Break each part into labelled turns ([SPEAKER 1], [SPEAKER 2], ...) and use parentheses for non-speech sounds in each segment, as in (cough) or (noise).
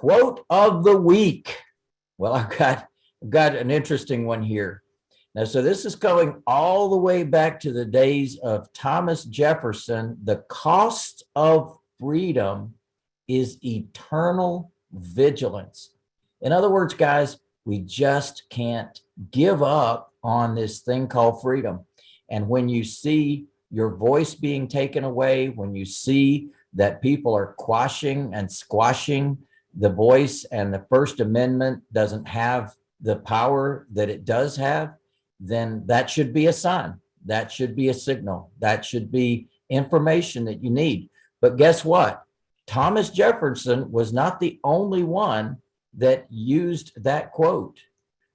[SPEAKER 1] Quote of the week. Well, I've got, I've got an interesting one here. Now, so this is going all the way back to the days of Thomas Jefferson. The cost of freedom is eternal vigilance. In other words, guys, we just can't give up on this thing called freedom. And when you see your voice being taken away, when you see that people are quashing and squashing the voice and the First Amendment doesn't have the power that it does have, then that should be a sign. That should be a signal. That should be information that you need. But guess what? Thomas Jefferson was not the only one that used that quote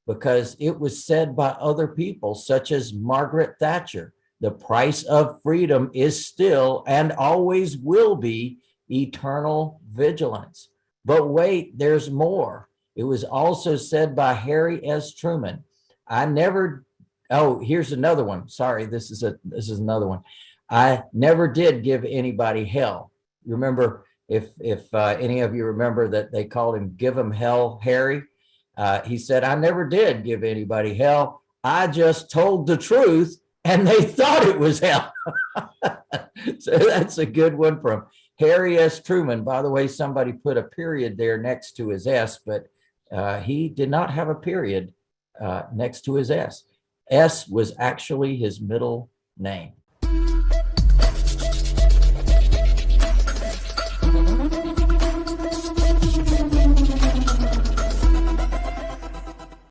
[SPEAKER 1] because it was said by other people such as Margaret Thatcher. The price of freedom is still and always will be eternal vigilance. But wait, there's more. It was also said by Harry S. Truman. I never, oh, here's another one. Sorry, this is a this is another one. I never did give anybody hell. You remember if if uh, any of you remember that they called him give him hell Harry. Uh, he said, I never did give anybody hell. I just told the truth and they (laughs) thought it was hell. (laughs) so that's a good one from Harry S. Truman. By the way, somebody put a period there next to his S, but uh, he did not have a period uh, next to his S. S was actually his middle name.